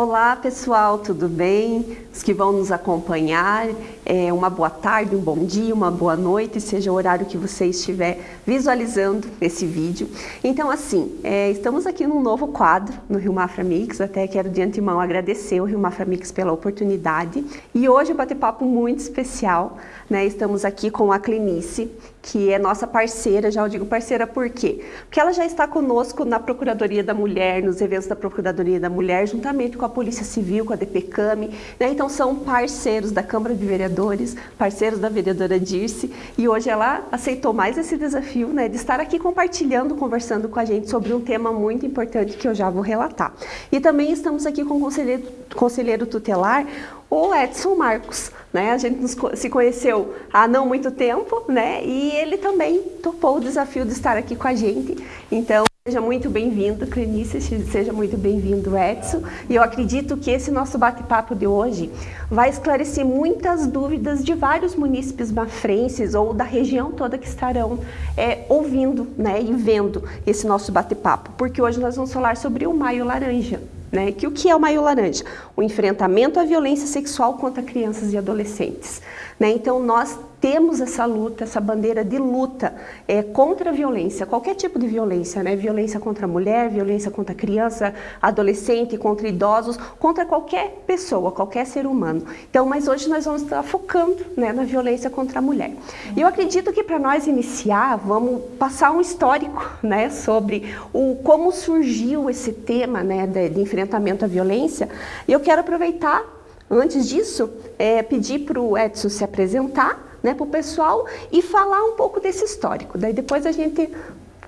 Olá pessoal, tudo bem? Os que vão nos acompanhar, é, uma boa tarde, um bom dia, uma boa noite, seja o horário que você estiver visualizando esse vídeo. Então assim, é, estamos aqui num novo quadro no Rio Mafra Mix, até quero de antemão agradecer o Rio Mafra Mix pela oportunidade. E hoje um bate-papo muito especial, né? Estamos aqui com a Clinice, que é nossa parceira, já eu digo parceira por quê? Porque ela já está conosco na Procuradoria da Mulher, nos eventos da Procuradoria da Mulher, juntamente com a Polícia Civil, com a DPCAM, né? então são parceiros da Câmara de Vereadores, parceiros da vereadora Dirce, e hoje ela aceitou mais esse desafio né, de estar aqui compartilhando, conversando com a gente sobre um tema muito importante que eu já vou relatar. E também estamos aqui com o conselheiro, conselheiro tutelar, o Edson Marcos. Né? A gente se conheceu há não muito tempo, né? E ele também topou o desafio de estar aqui com a gente. Então, seja muito bem-vindo, Clenice, seja muito bem-vindo, Edson. E eu acredito que esse nosso bate-papo de hoje vai esclarecer muitas dúvidas de vários munícipes mafrenses ou da região toda que estarão é, ouvindo né, e vendo esse nosso bate-papo. Porque hoje nós vamos falar sobre o Maio Laranja. Né? Que o que é o Maio Laranja? O enfrentamento à violência sexual contra crianças e adolescentes. Né? Então nós temos essa luta, essa bandeira de luta é, contra a violência, qualquer tipo de violência, né? violência contra a mulher, violência contra a criança, adolescente, contra idosos, contra qualquer pessoa, qualquer ser humano. Então, mas hoje nós vamos estar focando né, na violência contra a mulher. E eu acredito que para nós iniciar, vamos passar um histórico né, sobre o, como surgiu esse tema né, de, de enfrentamento à violência. E eu quero aproveitar, antes disso, é, pedir para o Edson se apresentar, né, para o pessoal e falar um pouco desse histórico. Daí depois a gente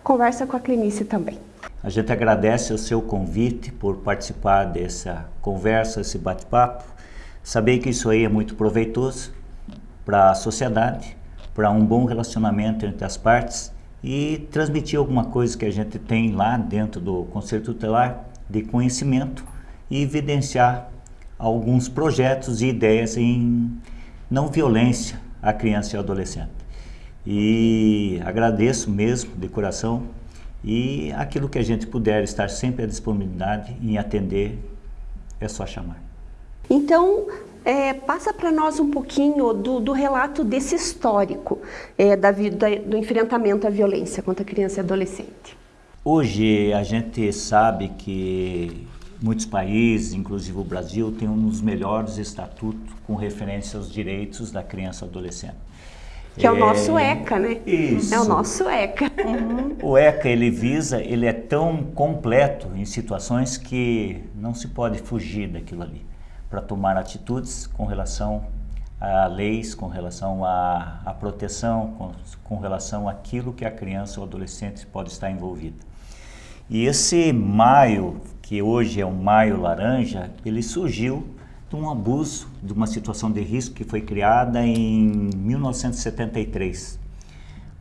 conversa com a Clinice também. A gente agradece o seu convite por participar dessa conversa, esse bate-papo. Saber que isso aí é muito proveitoso para a sociedade, para um bom relacionamento entre as partes e transmitir alguma coisa que a gente tem lá dentro do Conselho Tutelar de conhecimento e evidenciar alguns projetos e ideias em não violência, a criança e ao adolescente. E agradeço mesmo de coração e aquilo que a gente puder estar sempre à disponibilidade em atender, é só chamar. Então, é, passa para nós um pouquinho do, do relato desse histórico é, da, da, do enfrentamento à violência contra criança e adolescente. Hoje a gente sabe que muitos países, inclusive o Brasil, tem um dos melhores estatutos com referência aos direitos da criança e adolescente. Que é, o nosso ECA, né? Isso. É o nosso ECA. Uhum. O ECA, ele visa, ele é tão completo em situações que não se pode fugir daquilo ali para tomar atitudes com relação a leis, com relação à, à proteção, com, com relação àquilo que a criança ou adolescente pode estar envolvida. E esse maio que hoje é um maio laranja, ele surgiu de um abuso, de uma situação de risco que foi criada em 1973.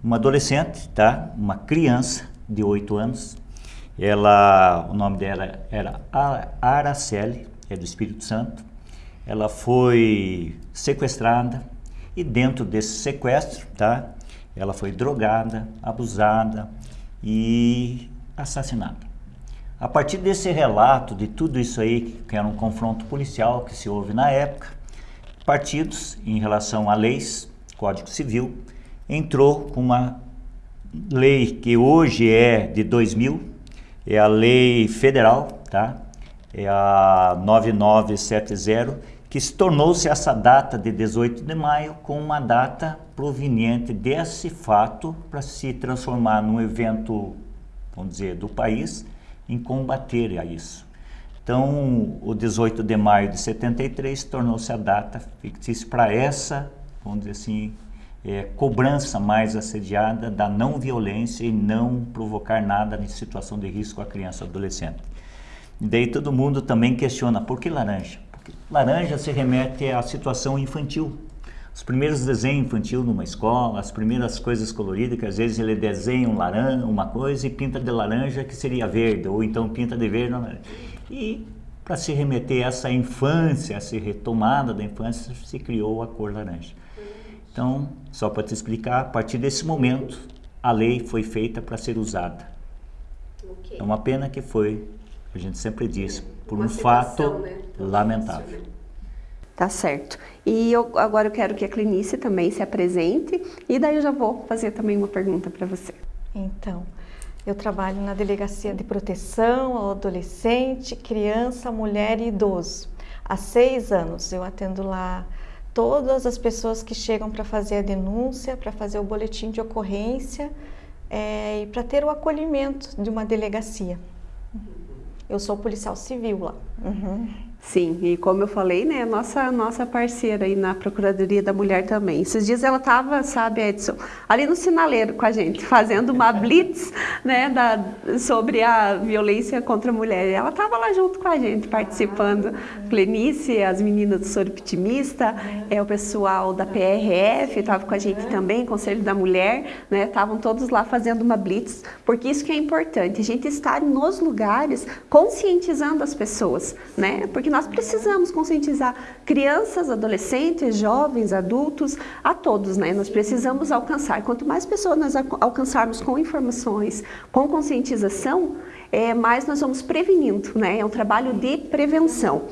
Uma adolescente, tá? uma criança de 8 anos, ela, o nome dela era Araceli, é do Espírito Santo, ela foi sequestrada e dentro desse sequestro, tá? ela foi drogada, abusada e assassinada. A partir desse relato, de tudo isso aí, que era um confronto policial que se houve na época, partidos, em relação a leis, Código Civil, entrou com uma lei que hoje é de 2000, é a lei federal, tá? É a 9970, que se tornou-se essa data de 18 de maio com uma data proveniente desse fato para se transformar num evento, vamos dizer, do país, em combater a isso. Então, o 18 de maio de 73 tornou-se a data fictícia para essa, vamos dizer assim, é, cobrança mais assediada da não violência e não provocar nada em situação de risco à criança e adolescente. E daí todo mundo também questiona, por que laranja? Porque laranja se remete à situação infantil, os primeiros desenhos infantil numa escola, as primeiras coisas coloridas, que às vezes ele desenha um laranja, uma coisa e pinta de laranja que seria verde, ou então pinta de verde. E para se remeter a essa infância, essa retomada da infância, se criou a cor laranja. Então, só para te explicar, a partir desse momento, a lei foi feita para ser usada. Okay. É uma pena que foi, a gente sempre diz, por Uma um fato né? lamentável. Tá certo. E eu, agora eu quero que a Clinice também se apresente e daí eu já vou fazer também uma pergunta para você. Então, eu trabalho na Delegacia de Proteção ao Adolescente, Criança, Mulher e Idoso. Há seis anos eu atendo lá todas as pessoas que chegam para fazer a denúncia, para fazer o boletim de ocorrência é, e para ter o acolhimento de uma delegacia. Eu sou policial civil lá. Uhum. Sim, e como eu falei, né, nossa nossa parceira aí na Procuradoria da Mulher também. Esses dias ela estava, sabe, Edson, ali no sinaleiro com a gente, fazendo uma blitz, né, da, sobre a violência contra a mulher. Ela estava lá junto com a gente, participando. Clenice, as meninas do Soro Pitimista, é o pessoal da PRF estava com a gente também, Conselho da Mulher, né, estavam todos lá fazendo uma blitz, porque isso que é importante, a gente estar nos lugares conscientizando as pessoas, né, porque que nós precisamos conscientizar crianças, adolescentes, jovens, adultos, a todos, né? Nós precisamos alcançar. Quanto mais pessoas nós alcançarmos com informações, com conscientização, é, mais nós vamos prevenindo, né? É um trabalho de prevenção.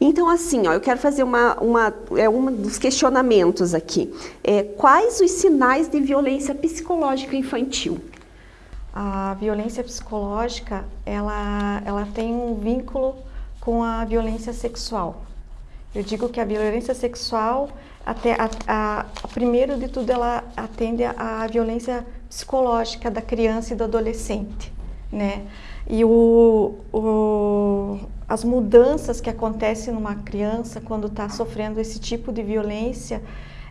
Então, assim, ó, eu quero fazer uma, uma, é um dos questionamentos aqui. É, quais os sinais de violência psicológica infantil? A violência psicológica, ela, ela tem um vínculo com a violência sexual. Eu digo que a violência sexual, até a, a, primeiro de tudo, ela atende à violência psicológica da criança e do adolescente, né? E o, o, as mudanças que acontecem numa criança quando está sofrendo esse tipo de violência,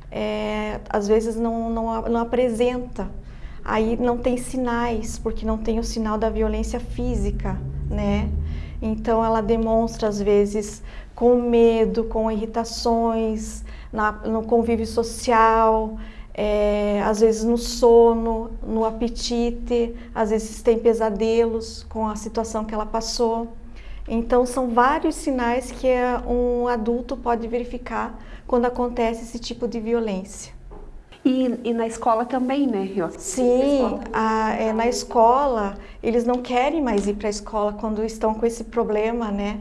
é, às vezes não, não, não apresenta. Aí não tem sinais, porque não tem o sinal da violência física, né? Então ela demonstra às vezes com medo, com irritações, na, no convívio social, é, às vezes no sono, no apetite, às vezes tem pesadelos com a situação que ela passou. Então são vários sinais que um adulto pode verificar quando acontece esse tipo de violência. E, e na escola também, né, Rio? Sim, a, é, na escola eles não querem mais ir para a escola quando estão com esse problema, né?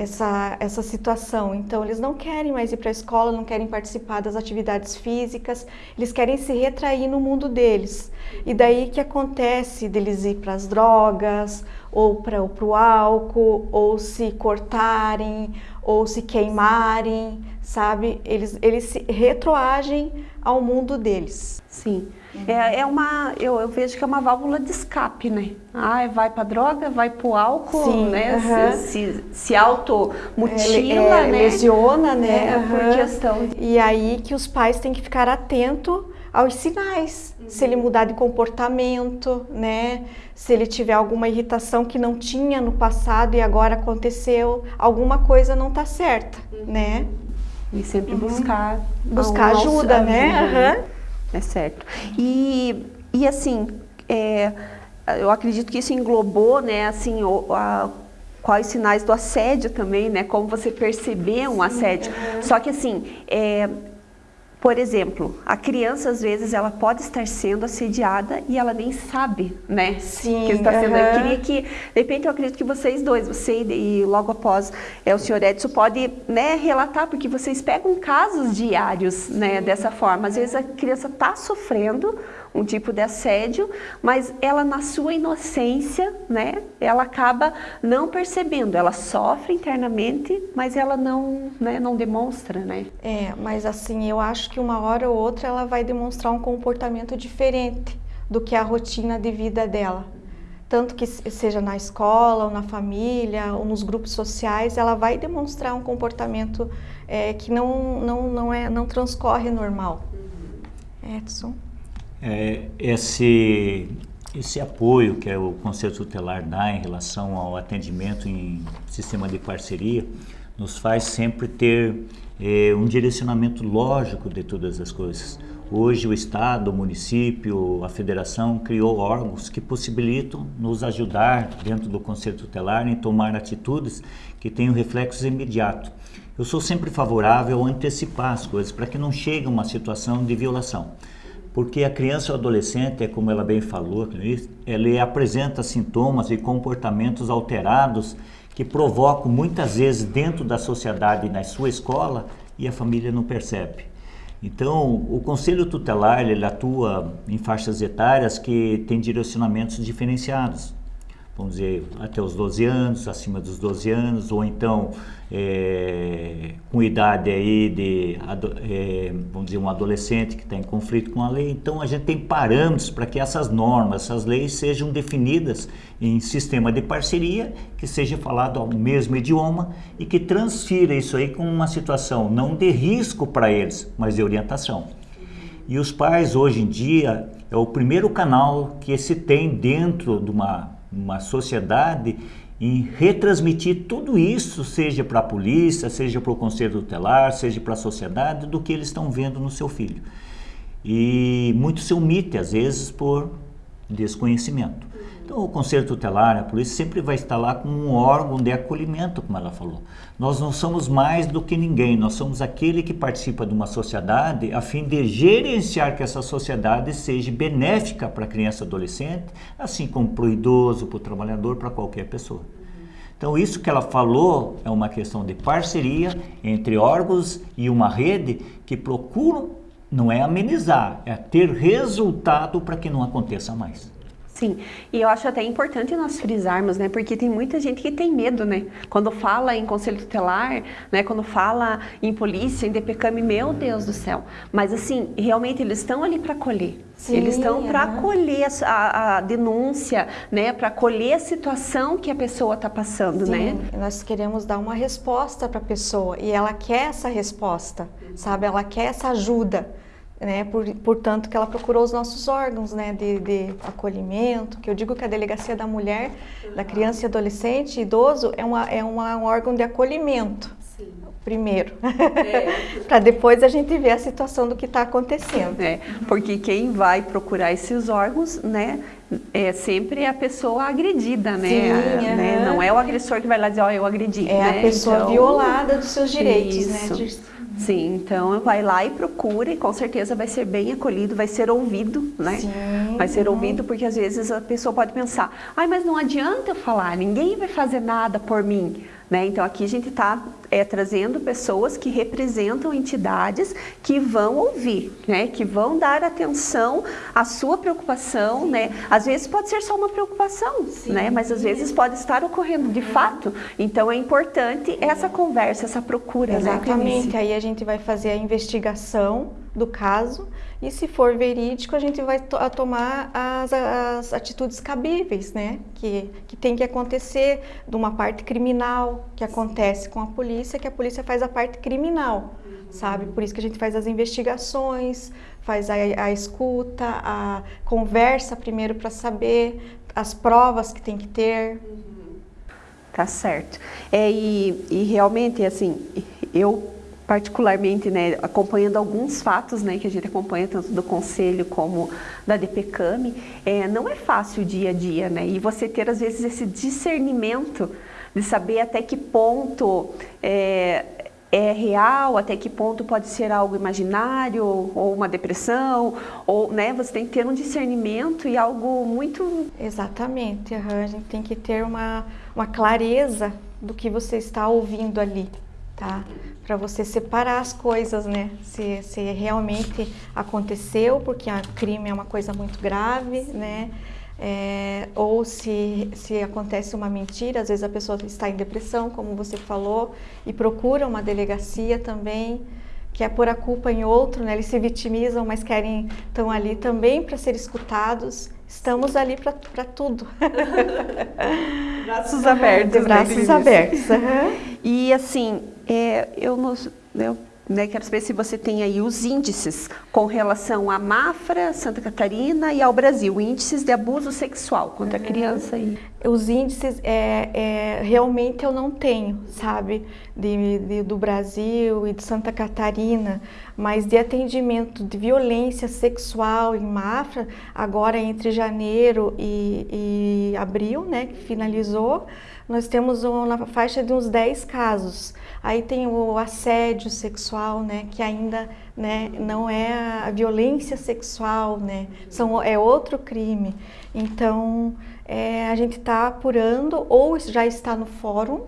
Essa, essa situação. Então, eles não querem mais ir para a escola, não querem participar das atividades físicas, eles querem se retrair no mundo deles. E daí que acontece deles ir para as drogas, ou para o álcool, ou se cortarem, ou se queimarem, sabe? Eles, eles se retroagem ao mundo deles. Sim. Uhum. É, é uma, eu, eu, vejo que é uma válvula de escape, né? Ah, vai para droga, vai para o álcool, Sim, né? Uhum. Se, se, se automutila, é, né? Lesiona, né? É, uhum. por questão. E aí que os pais têm que ficar atentos aos sinais. Uhum. Se ele mudar de comportamento, né? Se ele tiver alguma irritação que não tinha no passado e agora aconteceu, alguma coisa não está certa, uhum. né? E sempre uhum. buscar buscar ajuda, né? Uhum. É certo. E, e assim, é, eu acredito que isso englobou, né, assim, o, a, quais sinais do assédio também, né, como você perceber um assédio. Uhum. Só que assim, é, por exemplo, a criança às vezes ela pode estar sendo assediada e ela nem sabe, né? Sim. Que está sendo. Uhum. Eu queria que, de repente, eu acredito que vocês dois, você e logo após é, o senhor Edson, pode né, relatar, porque vocês pegam casos diários, né? Dessa forma. Às vezes a criança está sofrendo um tipo de assédio, mas ela na sua inocência, né, ela acaba não percebendo, ela sofre internamente, mas ela não, né, não demonstra, né? É, mas assim, eu acho que uma hora ou outra ela vai demonstrar um comportamento diferente do que a rotina de vida dela. Tanto que seja na escola, ou na família, ou nos grupos sociais, ela vai demonstrar um comportamento é, que não, não, não, é, não transcorre normal. Edson? É, esse, esse apoio que é o Conselho Tutelar dá em relação ao atendimento em sistema de parceria nos faz sempre ter é, um direcionamento lógico de todas as coisas. Hoje o Estado, o município, a federação criou órgãos que possibilitam nos ajudar dentro do Conselho Tutelar em tomar atitudes que tenham reflexos imediatos. Eu sou sempre favorável a antecipar as coisas para que não chegue a uma situação de violação. Porque a criança ou adolescente, é como ela bem falou, ele apresenta sintomas e comportamentos alterados que provocam muitas vezes dentro da sociedade e na sua escola e a família não percebe. Então, o Conselho Tutelar ele atua em faixas etárias que têm direcionamentos diferenciados vamos dizer, até os 12 anos, acima dos 12 anos, ou então é, com idade aí de, é, vamos dizer, um adolescente que está em conflito com a lei. Então a gente tem parâmetros para que essas normas, essas leis sejam definidas em sistema de parceria, que seja falado ao mesmo idioma e que transfira isso aí com uma situação não de risco para eles, mas de orientação. E os pais hoje em dia é o primeiro canal que se tem dentro de uma uma sociedade em retransmitir tudo isso, seja para a polícia, seja para o conselho tutelar, seja para a sociedade, do que eles estão vendo no seu filho. E muito se omite, às vezes, por desconhecimento. Então, o Conselho Tutelar, a polícia, sempre vai estar lá com um órgão de acolhimento, como ela falou. Nós não somos mais do que ninguém, nós somos aquele que participa de uma sociedade a fim de gerenciar que essa sociedade seja benéfica para a criança e adolescente, assim como para o idoso, para o trabalhador, para qualquer pessoa. Então, isso que ela falou é uma questão de parceria entre órgãos e uma rede que procuram, não é amenizar, é ter resultado para que não aconteça mais. Sim, e eu acho até importante nós frisarmos, né, porque tem muita gente que tem medo, né, quando fala em conselho tutelar, né, quando fala em polícia, em DPCAM, meu Deus do céu, mas assim, realmente eles estão ali para acolher, Sim, eles estão para acolher a, a, denúncia, né, para acolher a situação que a pessoa está passando, Sim, né. nós queremos dar uma resposta para a pessoa e ela quer essa resposta, sabe, ela quer essa ajuda, né, por, portanto que ela procurou os nossos órgãos né, de, de, acolhimento, que eu digo que a Delegacia da Mulher, da Criança e Adolescente e Idoso é, uma, é uma, um órgão de acolhimento, Sim. primeiro, é. para depois a gente ver a situação do que está acontecendo. É, porque quem vai procurar esses órgãos, né, é sempre a pessoa agredida, né? Sim, a, né? Não é o agressor que vai lá dizer, ó, oh, eu agredi. É né? a pessoa então, violada dos seus direitos, né? isso. né? De Sim, então vai lá e procura e com certeza vai ser bem acolhido, vai ser ouvido, né? Sim, vai ser uhum. ouvido porque às vezes a pessoa pode pensar, ai, mas não adianta eu falar, ninguém vai fazer nada por mim. Né? Então aqui a gente está é, trazendo pessoas que representam entidades que vão ouvir, né? que vão dar atenção à sua preocupação. Né? Às vezes pode ser só uma preocupação, né? mas às vezes pode estar ocorrendo de fato. Então é importante essa conversa, essa procura. Né, Exatamente, né, aí a gente vai fazer a investigação do caso e se for verídico a gente vai to tomar as, as, atitudes cabíveis, né? Que, que tem que acontecer de uma parte criminal que acontece com a polícia, que a polícia faz a parte criminal, sabe? Por isso que a gente faz as investigações, faz a, a escuta, a conversa primeiro para saber as provas que tem que ter. Tá certo. É, e, e realmente, assim, eu particularmente, né, acompanhando alguns fatos, né, que a gente acompanha tanto do conselho como da DPCAM, é, não é fácil o dia a dia, né, e você ter às vezes esse discernimento de saber até que ponto é, é real, até que ponto pode ser algo imaginário ou uma depressão, ou, né, você tem que ter um discernimento e algo muito... Exatamente, a gente tem que ter uma, uma clareza do que você está ouvindo ali, tá? para você separar as coisas, né? Se, se realmente aconteceu, porque o crime é uma coisa muito grave, né? É, ou se, se acontece uma mentira, às vezes a pessoa está em depressão, como você falou, e procura uma delegacia também, quer pôr a culpa em outro, né? Eles se vitimizam, mas querem estão ali também para ser escutados. Estamos ali para tudo. Braços abertos. De braços né, abertos. Uhum. E assim, é, eu, nos, eu né, quero saber se você tem aí os índices com relação à Mafra, Santa Catarina e ao Brasil, índices de abuso sexual contra a criança. E... Os índices, é, é, realmente eu não tenho, sabe, de, de, do Brasil e de Santa Catarina, mas de atendimento de violência sexual em Mafra, agora entre janeiro e, e abril, né, que finalizou, nós temos uma faixa de uns 10 casos. Aí tem o assédio sexual, né, que ainda né, não é a violência sexual, né, são, é outro crime. Então, é, a gente está apurando, ou já está no fórum,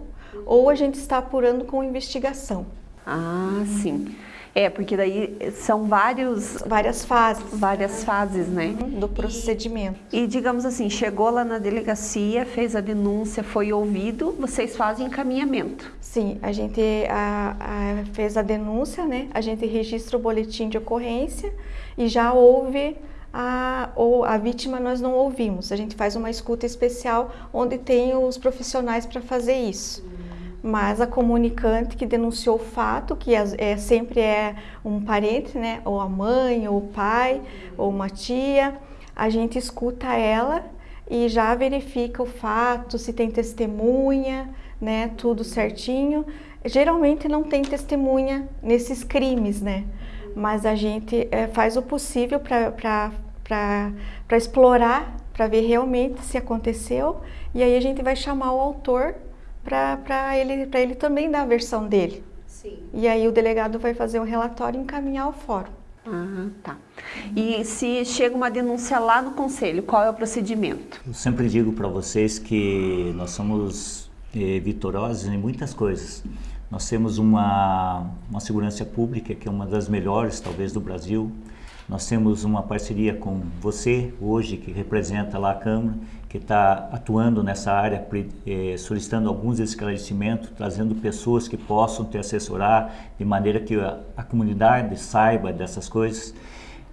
ou a gente está apurando com investigação. Ah, sim. É, porque daí são vários... Várias fases. Várias fases, né? Do procedimento. E, e, digamos assim, chegou lá na delegacia, fez a denúncia, foi ouvido, vocês fazem encaminhamento. Sim, a gente a, a, fez a denúncia, né? A gente registra o boletim de ocorrência e já houve a, ou a vítima nós não ouvimos. A gente faz uma escuta especial onde tem os profissionais para fazer isso. Mas a comunicante que denunciou o fato, que é, é, sempre é um parente, né, ou a mãe, ou o pai, ou uma tia, a gente escuta ela e já verifica o fato, se tem testemunha, né, tudo certinho. Geralmente não tem testemunha nesses crimes, né? Mas a gente é, faz o possível para explorar, para ver realmente se aconteceu, e aí a gente vai chamar o autor para ele, ele também dar a versão dele. Sim. E aí o delegado vai fazer o relatório e encaminhar ao fórum. Ah, tá. E se chega uma denúncia lá no conselho, qual é o procedimento? Eu sempre digo para vocês que nós somos eh, vitoriosos em muitas coisas. Nós temos uma, uma segurança pública que é uma das melhores, talvez, do Brasil. Nós temos uma parceria com você, hoje, que representa lá a Câmara, que está atuando nessa área, eh, solicitando alguns esclarecimentos, trazendo pessoas que possam te assessorar, de maneira que a, a comunidade saiba dessas coisas.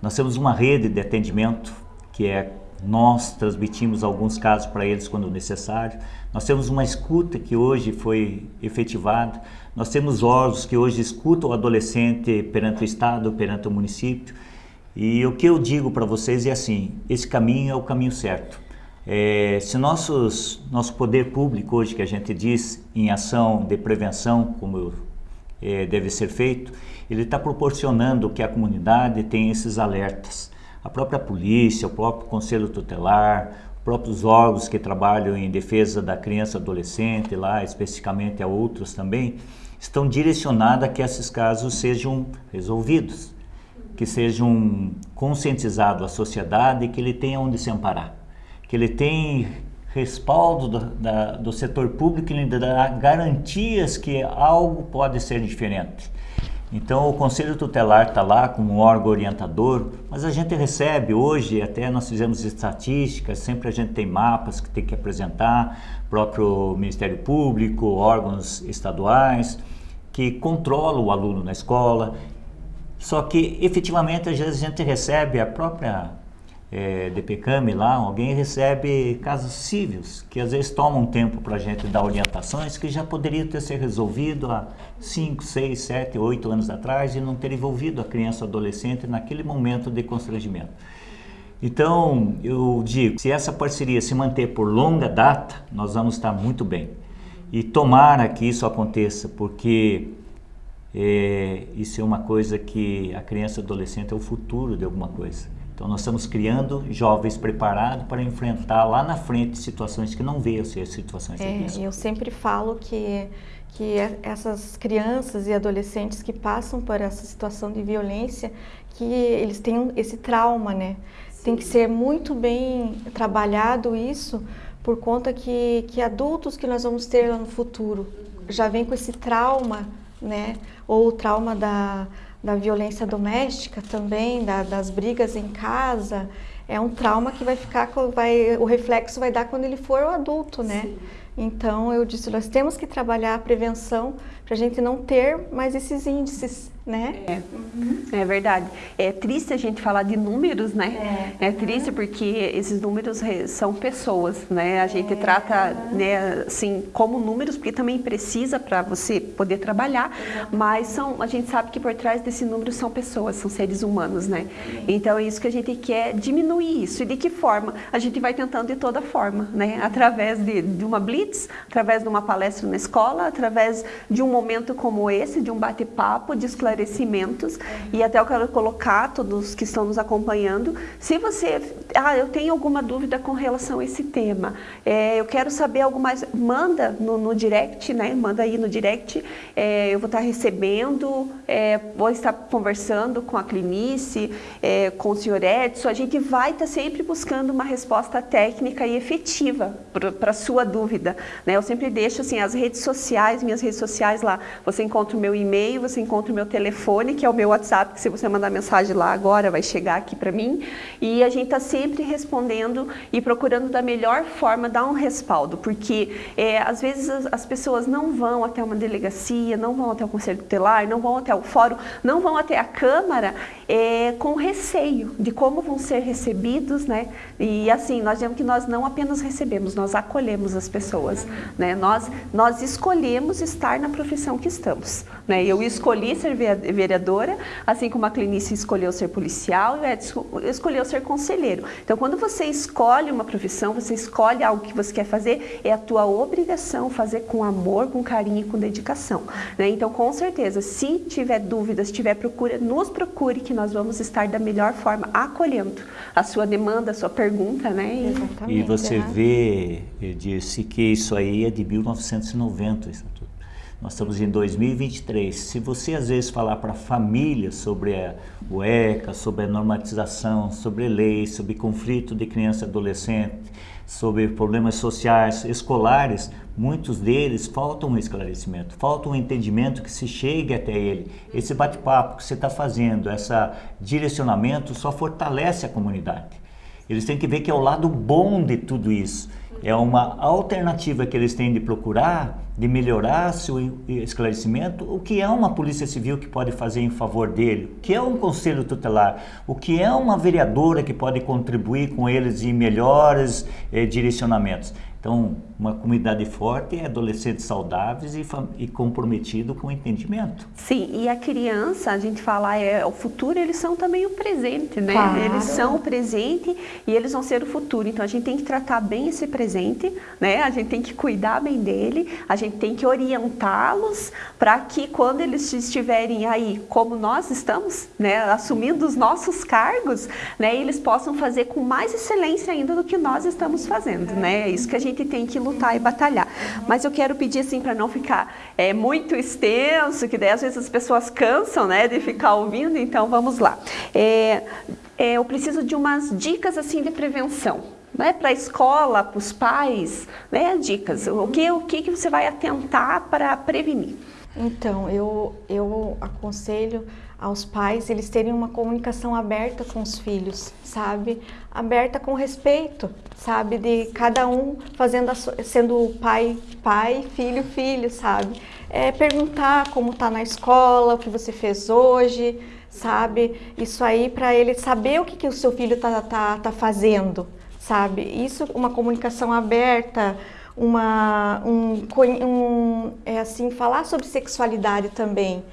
Nós temos uma rede de atendimento, que é nós transmitimos alguns casos para eles quando necessário. Nós temos uma escuta que hoje foi efetivada. Nós temos órgãos que hoje escutam o adolescente perante o Estado, perante o município. E o que eu digo para vocês é assim, esse caminho é o caminho certo. É, se nossos, nosso poder público hoje, que a gente diz em ação de prevenção, como é, deve ser feito, ele está proporcionando que a comunidade tenha esses alertas a própria polícia, o próprio conselho tutelar, próprios órgãos que trabalham em defesa da criança e adolescente, lá especificamente a outros também, estão direcionados a que esses casos sejam resolvidos, que sejam conscientizados a sociedade que ele tenha onde se amparar, que ele tenha respaldo do, da, do setor público e lhe dá garantias que algo pode ser diferente. Então o Conselho Tutelar está lá como um órgão orientador, mas a gente recebe hoje, até nós fizemos estatísticas, sempre a gente tem mapas que tem que apresentar, próprio Ministério Público, órgãos estaduais, que controlam o aluno na escola. Só que efetivamente às vezes a gente recebe a própria é, DPCAM lá, alguém recebe casos cíveis, que às vezes tomam tempo para a gente dar orientações que já poderia ter sido resolvido há 5, 6, 7, 8 anos atrás e não ter envolvido a criança adolescente naquele momento de constrangimento. Então, eu digo, se essa parceria se manter por longa data, nós vamos estar muito bem. E tomara que isso aconteça, porque é, isso é uma coisa que a criança e adolescente é o futuro de alguma coisa. Então nós estamos criando jovens preparados para enfrentar lá na frente situações que não veio ser situações é, de Eu sempre falo que que essas crianças e adolescentes que passam por essa situação de violência, que eles têm esse trauma, né? Sim. Tem que ser muito bem trabalhado isso, por conta que, que adultos que nós vamos ter lá no futuro já vem com esse trauma, né? Ou o trauma da, da violência doméstica também, da, das brigas em casa, é um trauma que vai ficar, vai, o reflexo vai dar quando ele for o adulto, né? Sim. Então eu disse, nós temos que trabalhar a prevenção para a gente não ter mais esses índices, né? É, uhum. é verdade. É triste a gente falar de números, né? É, é triste uhum. porque esses números são pessoas, né? A gente é. trata, né, assim, como números, porque também precisa para você poder trabalhar, mas são, a gente sabe que por trás desse número são pessoas, são seres humanos, né? Então é isso que a gente quer diminuir isso. E de que forma? A gente vai tentando de toda forma, né? Através de, de uma blitz, através de uma palestra na escola, através de um momento como esse, de um bate-papo, de esclarecimento esclarecimentos e até eu quero colocar todos que estão nos acompanhando, se você, ah, eu tenho alguma dúvida com relação a esse tema, é, eu quero saber algo mais, manda no, no direct, né, manda aí no direct, é, eu vou estar recebendo, é, vou estar conversando com a Clinice, é, com o senhor Edson, a gente vai estar sempre buscando uma resposta técnica e efetiva para a sua dúvida, né, eu sempre deixo assim, as redes sociais, minhas redes sociais lá, você encontra o meu e-mail, você encontra o meu telefone, que é o meu WhatsApp, que se você mandar mensagem lá agora, vai chegar aqui para mim. E a gente está sempre respondendo e procurando da melhor forma dar um respaldo, porque é, às vezes as, as, pessoas não vão até uma delegacia, não vão até o conselho tutelar, não vão até o fórum, não vão até a Câmara é, com receio de como vão ser recebidos, né? E assim, nós dizemos que nós não apenas recebemos, nós acolhemos as pessoas, né? Nós, nós escolhemos estar na profissão que estamos. Né? Eu escolhi ser vereadora, assim como a Clinice escolheu ser policial e o Edson escolheu ser conselheiro. Então, quando você escolhe uma profissão, você escolhe algo que você quer fazer, é a tua obrigação fazer com amor, com carinho e com dedicação. Né? Então, com certeza, se tiver dúvidas, se tiver procura, nos procure que nós vamos estar da melhor forma acolhendo a sua demanda, a sua pergunta. Né? E, e você vê, eu disse que isso aí é de 1990, isso. Nós estamos em 2023. Se você às vezes falar para a família sobre a, o ECA, sobre a normatização, sobre leis, sobre conflito de criança e adolescente, sobre problemas sociais, escolares, muitos deles faltam um esclarecimento, falta um entendimento que se chegue até ele. Esse bate-papo que você está fazendo, esse direcionamento só fortalece a comunidade. Eles têm que ver que é o lado bom de tudo isso. É uma alternativa que eles têm de procurar, de melhorar seu esclarecimento, o que é uma polícia civil que pode fazer em favor dele, o que é um conselho tutelar, o que é uma vereadora que pode contribuir com eles em melhores eh, direcionamentos. Então, uma comunidade forte é adolescentes saudáveis e, e comprometido com o entendimento. Sim, e a criança, a gente fala, é o futuro, eles são também o presente, né? Claro. Eles são o presente e eles vão ser o futuro. Então, a gente tem que tratar bem esse presente, né? A gente tem que cuidar bem dele, a gente tem que orientá-los para que quando eles estiverem aí, como nós estamos, né? Assumindo os nossos cargos, né? Eles possam fazer com mais excelência ainda do que nós estamos fazendo, né? É isso que a gente tem que lutar e batalhar. Mas eu quero pedir assim para não ficar é, muito extenso, que daí às vezes as pessoas cansam né, de ficar ouvindo, então vamos lá. É, é, eu preciso de umas dicas assim de prevenção. Né, para a escola, para os pais, né, dicas. O que, o que você vai atentar para prevenir? Então, eu, eu aconselho aos pais eles terem uma comunicação aberta com os filhos, sabe? Aberta com respeito, sabe? De cada um fazendo sendo pai, pai, filho, filho, sabe? É, perguntar como tá na escola, o que você fez hoje, sabe? Isso aí para ele saber o que, que o seu filho tá, tá, tá fazendo, sabe? Isso, uma comunicação aberta, uma, um, um, é assim, falar sobre sexualidade também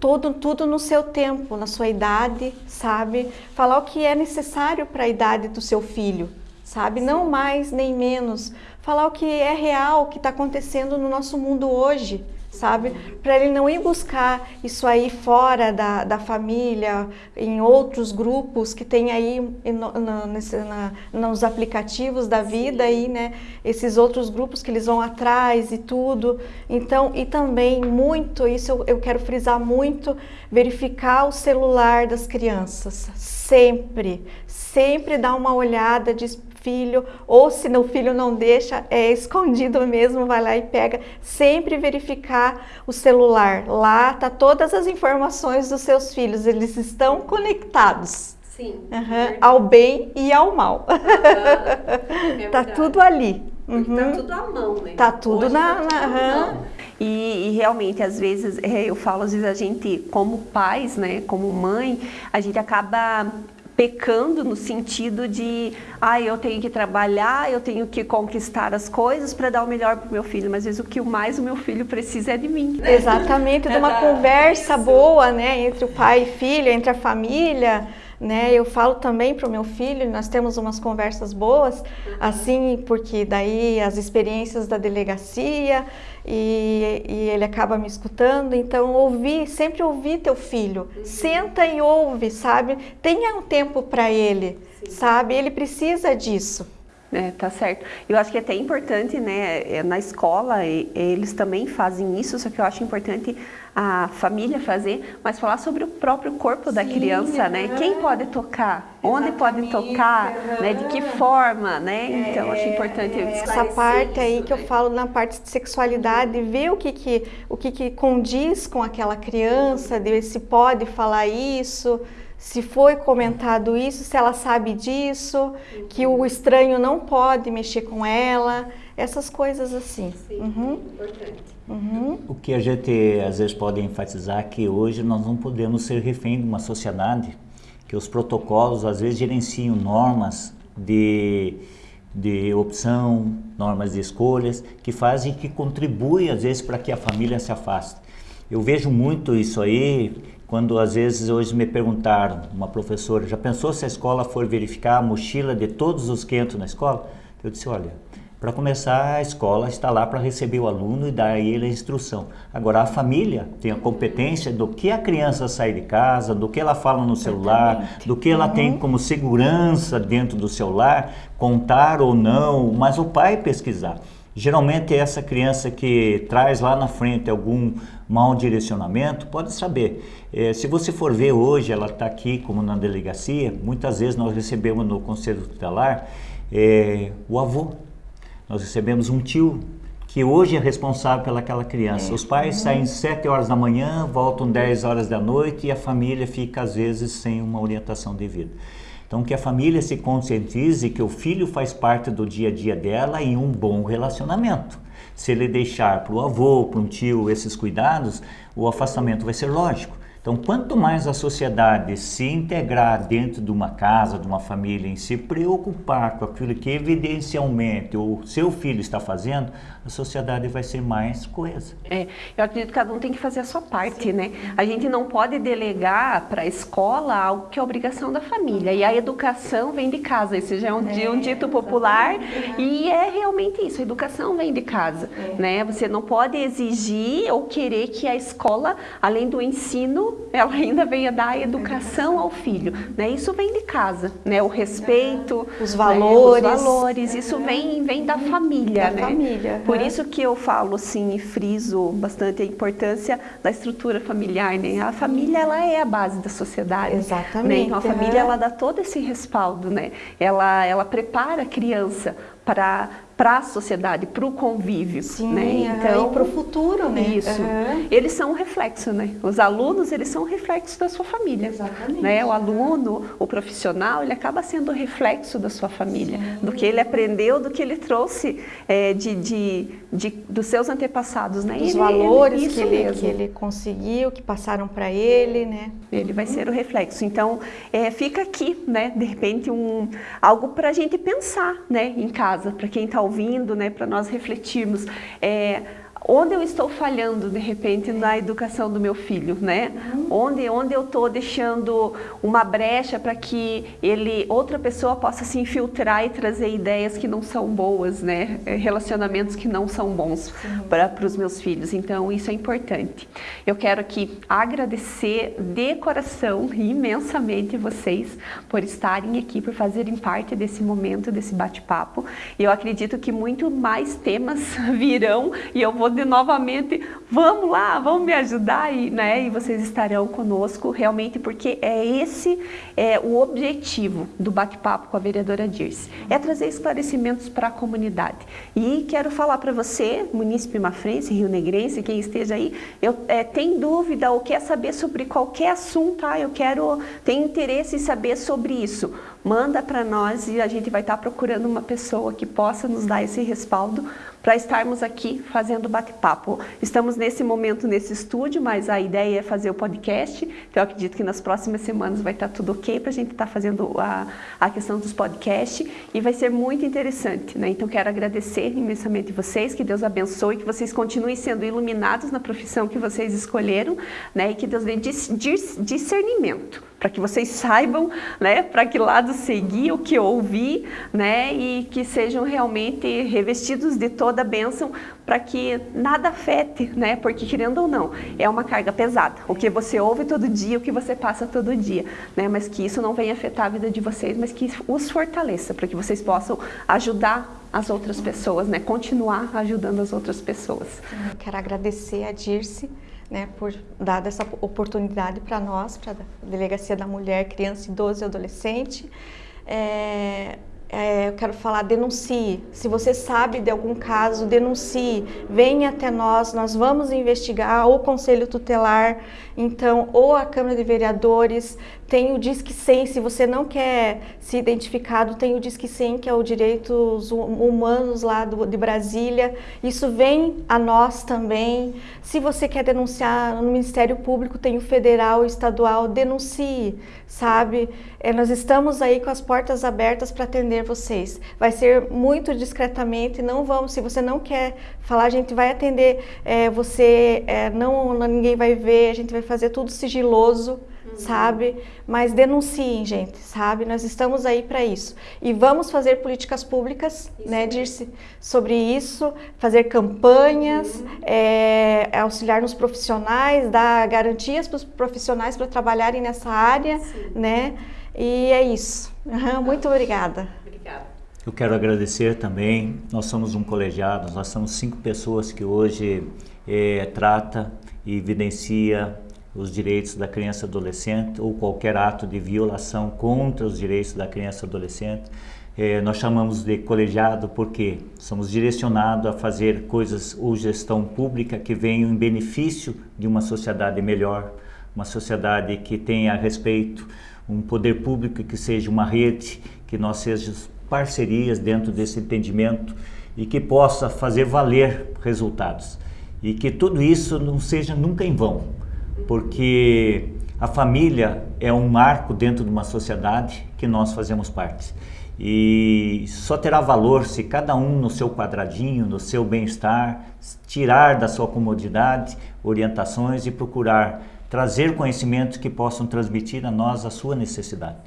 tudo, tudo no seu tempo, na sua idade, sabe? Falar o que é necessário para a idade do seu filho, sabe? Sim. Não mais nem menos. Falar o que é real, o que está acontecendo no nosso mundo hoje, sabe? Para ele não ir buscar isso aí fora da, da família, em outros grupos que tem aí no, no, nesse, na, nos aplicativos da vida aí, né? Esses outros grupos que eles vão atrás e tudo. Então, e também muito, isso eu, eu quero frisar muito, verificar o celular das crianças. Sempre, sempre dar uma olhada de filho, ou se o filho não deixa, é escondido mesmo, vai lá e pega. Sempre verificar o celular. Lá tá todas as informações dos seus filhos, eles estão conectados. Sim. Uhum, ao bem e ao mal. Uhum, é tá tudo ali. Tá uhum. Tá tudo à mão, né? Tá tudo Hoje na. Tá tudo na e, e, realmente, às vezes, é, eu falo, às vezes a gente, como pais, né, como mãe, a gente acaba pecando no sentido de, ah, eu tenho que trabalhar, eu tenho que conquistar as coisas para dar o melhor para o meu filho, mas às vezes o que mais o meu filho precisa é de mim. Exatamente, de uma conversa boa, né, entre o pai e filho, entre a família, né? Eu falo também para o meu filho, nós temos umas conversas boas, assim, porque daí as experiências da delegacia e, e ele acaba me escutando. Então, ouvir, sempre ouvir teu filho, uhum. senta e ouve, sabe? Tenha um tempo para ele, Sim. sabe? Ele precisa disso. É, tá certo. Eu acho que é até importante, né, é, na escola, eles também fazem isso, só que eu acho importante a família fazer, mas falar sobre o próprio corpo da Sim, criança, né? Quem pode tocar? Onde pode tocar? Né? De que forma, né? É, então, acho importante é, essa parte aí que eu né? falo na parte de sexualidade, ver o que que, o que que condiz com aquela criança, de se pode falar isso, se foi comentado isso, se ela sabe disso, que o estranho não pode mexer com ela, essas coisas assim. Sim, uhum. importante. Uhum. O que a gente às vezes pode enfatizar é que hoje nós não podemos ser refém de uma sociedade que os protocolos às vezes gerenciam normas de, de opção, normas de escolhas, que fazem que contribuem às vezes para que a família se afaste. Eu vejo muito isso aí quando às vezes hoje me perguntaram, uma professora, já pensou se a escola for verificar a mochila de todos os que entram na escola? Eu disse, olha, para começar, a escola está lá para receber o aluno e dar a ele a instrução. Agora, a família tem a competência do que a criança sai de casa, do que ela fala no celular, do que ela uhum. tem como segurança dentro do celular, contar ou não, mas o pai pesquisar. Geralmente é essa criança que traz lá na frente algum mau direcionamento, pode saber. É, se você for ver hoje, ela está aqui como na delegacia, muitas vezes nós recebemos no conselho tutelar é, o avô. Nós recebemos um tio que hoje é responsável pelaquela criança. É. Os pais saem 7 horas da manhã, voltam 10 horas da noite e a família fica às vezes sem uma orientação devida. Então, que a família se conscientize que o filho faz parte do dia a dia dela em um bom relacionamento. Se ele deixar para o avô, para um tio esses cuidados, o afastamento vai ser lógico. Então, quanto mais a sociedade se integrar dentro de uma casa, de uma família, em se preocupar com aquilo que evidencialmente o seu filho está fazendo, a sociedade vai ser mais coesa. É, eu acredito que cada um tem que fazer a sua parte, Sim. né? A gente não pode delegar para a escola algo que é obrigação da família. E a educação vem de casa. Esse já é um, é, um dito popular e é realmente isso. A educação vem de casa, é. né? Você não pode exigir ou querer que a escola, além do ensino, ela ainda venha dar educação ao filho, né? Isso vem de casa, né? O respeito, os valores, né? os valores, isso vem vem da família, da né? família. Por isso que eu falo assim e friso bastante a importância da estrutura familiar, né? A família ela é a base da sociedade, exatamente. Né? Então a família ela dá todo esse respaldo, né? Ela ela prepara a criança para para a sociedade, para o convívio, Sim, né? Então, e para o futuro, né? Isso. Uhum. Eles são um reflexo, né? Os alunos, eles são um reflexo da sua família. Exatamente. Né? O aluno, o profissional, ele acaba sendo um reflexo da sua família, Sim. do que ele aprendeu, do que ele trouxe é, de, de, de, dos seus antepassados, né? Os valores ele, que, ele, que ele conseguiu, que passaram para ele, né? Ele vai ser o reflexo. Então, é, fica aqui, né? De repente, um, algo para a gente pensar, né? Em casa, para quem está ouvindo, né, para nós refletirmos. É, onde eu estou falhando de repente na educação do meu filho, né? Onde, onde eu estou deixando uma brecha para que ele, outra pessoa possa se infiltrar e trazer ideias que não são boas, né? É, relacionamentos que não são bons para os meus filhos. Então isso é importante. Eu quero aqui agradecer de coração imensamente vocês por estarem aqui, por fazerem parte desse momento, desse bate-papo. E eu acredito que muito mais temas virão e eu vou poder novamente, vamos lá, vamos me ajudar e, né, e vocês estarão conosco realmente porque é esse é, o objetivo do bate-papo com a vereadora Dirce, é trazer esclarecimentos para a comunidade. E quero falar para você, munícipe mafrense, rio negrense, quem esteja aí, eu, é, tem dúvida ou quer saber sobre qualquer assunto, ah, eu quero, tem interesse em saber sobre isso, manda para nós e a gente vai estar tá procurando uma pessoa que possa nos dar esse respaldo para estarmos aqui fazendo bate-papo. Estamos nesse momento nesse estúdio, mas a ideia é fazer o podcast, então eu acredito que nas próximas semanas vai estar tudo ok para a gente estar tá fazendo a, a questão dos podcasts e vai ser muito interessante, né? Então quero agradecer imensamente vocês, que Deus abençoe, que vocês continuem sendo iluminados na profissão que vocês escolheram, né? E que Deus dê discernimento para que vocês saibam, né, para que lado seguir, o que ouvir, né, e que sejam realmente revestidos de toda a bênção para que nada afete, né, porque querendo ou não, é uma carga pesada, o que você ouve todo dia, o que você passa todo dia, né, mas que isso não venha afetar a vida de vocês, mas que os fortaleça, para que vocês possam ajudar as outras pessoas, né, continuar ajudando as outras pessoas. Eu quero agradecer a Dirce, né, por dar essa oportunidade para nós, para a Delegacia da Mulher, Criança, Idoso e Adolescente. É, é, eu quero falar, denuncie. Se você sabe de algum caso, denuncie. Venha até nós, nós vamos investigar, ou o Conselho Tutelar, então, ou a Câmara de Vereadores, tem o Disque 100, se você não quer ser identificado, tem o Disque 100, que é o Direitos Humanos lá do, de Brasília. Isso vem a nós também. Se você quer denunciar no Ministério Público, tem o federal, o estadual, denuncie, sabe? É, nós estamos aí com as portas abertas para atender vocês. Vai ser muito discretamente, não vamos, se você não quer falar, a gente vai atender é, você, é, não, ninguém vai ver, a gente vai fazer tudo sigiloso, sabe? Mas denunciem, gente, sabe? Nós estamos aí para isso. E vamos fazer políticas públicas, isso né, Dirce, sobre isso, fazer campanhas, uhum. é, auxiliar nos profissionais, dar garantias para os profissionais para trabalharem nessa área, Sim. né? E é isso. Uhum, muito obrigada. Obrigada. Eu quero agradecer também. Nós somos um colegiado, nós somos cinco pessoas que hoje é, trata e evidencia os direitos da criança e adolescente ou qualquer ato de violação contra os direitos da criança e adolescente. É, nós chamamos de colegiado porque somos direcionados a fazer coisas ou gestão pública que venham em benefício de uma sociedade melhor, uma sociedade que tenha respeito, um poder público que seja uma rede, que nós sejamos parcerias dentro desse entendimento e que possa fazer valer resultados. E que tudo isso não seja nunca em vão, porque a família é um marco dentro de uma sociedade que nós fazemos parte. E só terá valor se cada um no seu quadradinho, no seu bem-estar, tirar da sua comodidade orientações e procurar trazer conhecimentos que possam transmitir a nós a sua necessidade.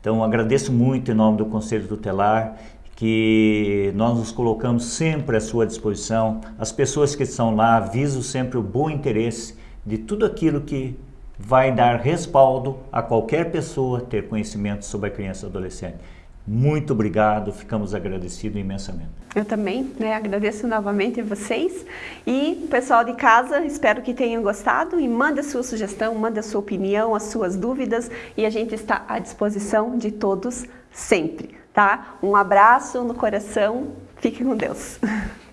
Então agradeço muito em nome do Conselho Tutelar que nós nos colocamos sempre à sua disposição. As pessoas que estão lá aviso sempre o bom interesse de tudo aquilo que vai dar respaldo a qualquer pessoa ter conhecimento sobre a criança e adolescente. Muito obrigado, ficamos agradecidos imensamente. Eu também né, agradeço novamente a vocês e pessoal de casa, espero que tenham gostado e manda sua sugestão, manda sua opinião, as suas dúvidas e a gente está à disposição de todos sempre, tá? Um abraço no coração, fique com Deus.